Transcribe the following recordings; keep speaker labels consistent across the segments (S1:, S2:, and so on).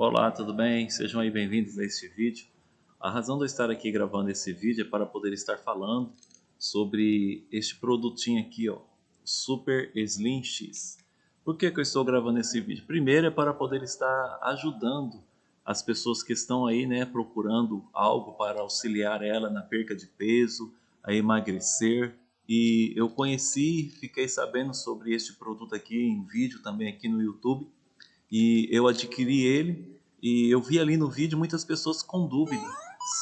S1: Olá, tudo bem? Sejam aí bem-vindos a este vídeo. A razão de eu estar aqui gravando esse vídeo é para poder estar falando sobre este produtinho aqui, ó, Super Slim X. Por que, que eu estou gravando esse vídeo? Primeiro é para poder estar ajudando as pessoas que estão aí, né, procurando algo para auxiliar ela na perca de peso, a emagrecer. E eu conheci, fiquei sabendo sobre este produto aqui em vídeo também aqui no YouTube e eu adquiri ele e eu vi ali no vídeo muitas pessoas com dúvida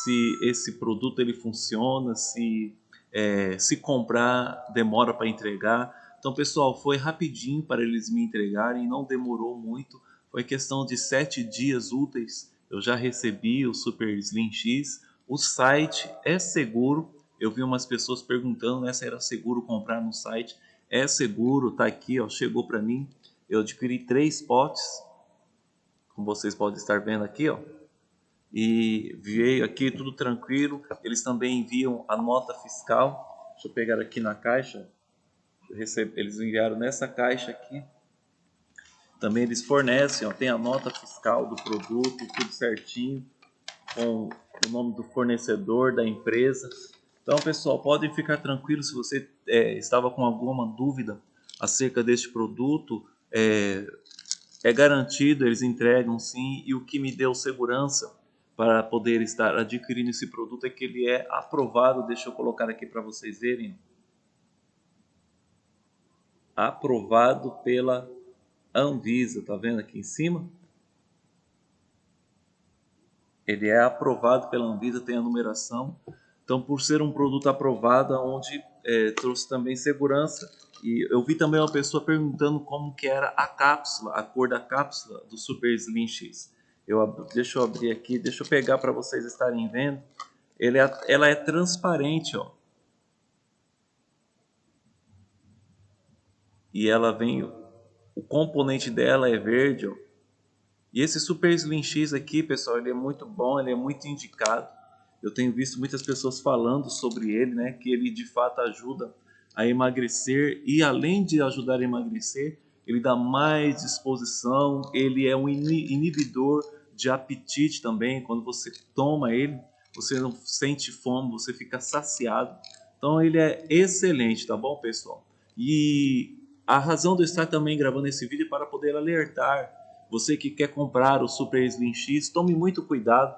S1: se esse produto ele funciona, se é, se comprar demora para entregar. Então pessoal, foi rapidinho para eles me entregarem, não demorou muito, foi questão de sete dias úteis. Eu já recebi o Super Slim X, o site é seguro. Eu vi umas pessoas perguntando né, se era seguro comprar no site. É seguro, tá aqui, ó, chegou para mim. Eu adquiri três potes, como vocês podem estar vendo aqui, ó. E veio aqui tudo tranquilo. Eles também enviam a nota fiscal. Deixa eu pegar aqui na caixa. Eles enviaram nessa caixa aqui. Também eles fornecem, ó, tem a nota fiscal do produto, tudo certinho, com o nome do fornecedor, da empresa. Então, pessoal, podem ficar tranquilos se você é, estava com alguma dúvida acerca deste produto é, é garantido, eles entregam sim, e o que me deu segurança para poder estar adquirindo esse produto é que ele é aprovado, deixa eu colocar aqui para vocês verem, aprovado pela Anvisa, tá vendo aqui em cima? Ele é aprovado pela Anvisa, tem a numeração, então por ser um produto aprovado, onde é, trouxe também segurança, e eu vi também uma pessoa perguntando como que era a cápsula, a cor da cápsula do Super Slim X. Eu, deixa eu abrir aqui, deixa eu pegar para vocês estarem vendo. Ele é, ela é transparente, ó. E ela vem, o componente dela é verde, ó. E esse Super Slim X aqui, pessoal, ele é muito bom, ele é muito indicado. Eu tenho visto muitas pessoas falando sobre ele, né, que ele de fato ajuda a emagrecer e além de ajudar a emagrecer, ele dá mais disposição, ele é um inibidor de apetite também, quando você toma ele, você não sente fome, você fica saciado. Então ele é excelente, tá bom, pessoal? E a razão de eu estar também gravando esse vídeo é para poder alertar você que quer comprar o Super Slim X, tome muito cuidado,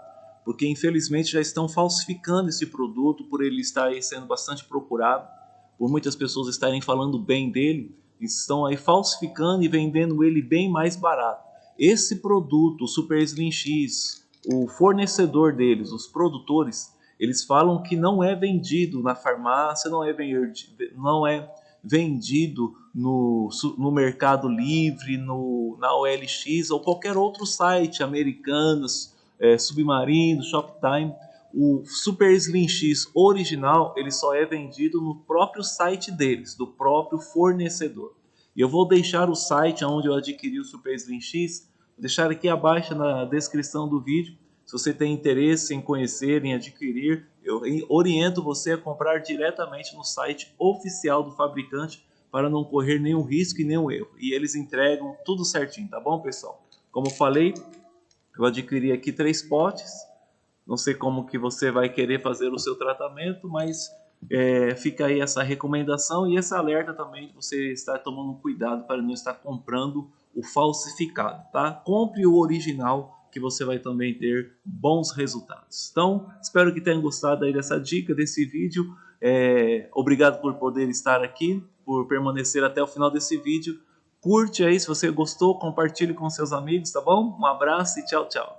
S1: porque infelizmente já estão falsificando esse produto por ele estar sendo bastante procurado por muitas pessoas estarem falando bem dele, estão aí falsificando e vendendo ele bem mais barato. Esse produto, o Super Slim X, o fornecedor deles, os produtores, eles falam que não é vendido na farmácia, não é vendido, não é vendido no, no Mercado Livre, no, na OLX ou qualquer outro site, Americanas, é, Submarino, Shoptime o Super Slim X original ele só é vendido no próprio site deles, do próprio fornecedor. E eu vou deixar o site onde eu adquiri o Super Slim X, vou deixar aqui abaixo na descrição do vídeo. Se você tem interesse em conhecer, em adquirir, eu oriento você a comprar diretamente no site oficial do fabricante para não correr nenhum risco e nenhum erro. E eles entregam tudo certinho, tá bom, pessoal? Como falei, eu adquiri aqui três potes não sei como que você vai querer fazer o seu tratamento, mas é, fica aí essa recomendação e esse alerta também de você estar tomando cuidado para não estar comprando o falsificado, tá? Compre o original que você vai também ter bons resultados. Então, espero que tenham gostado aí dessa dica, desse vídeo. É, obrigado por poder estar aqui, por permanecer até o final desse vídeo. Curte aí se você gostou, compartilhe com seus amigos, tá bom? Um abraço e tchau, tchau.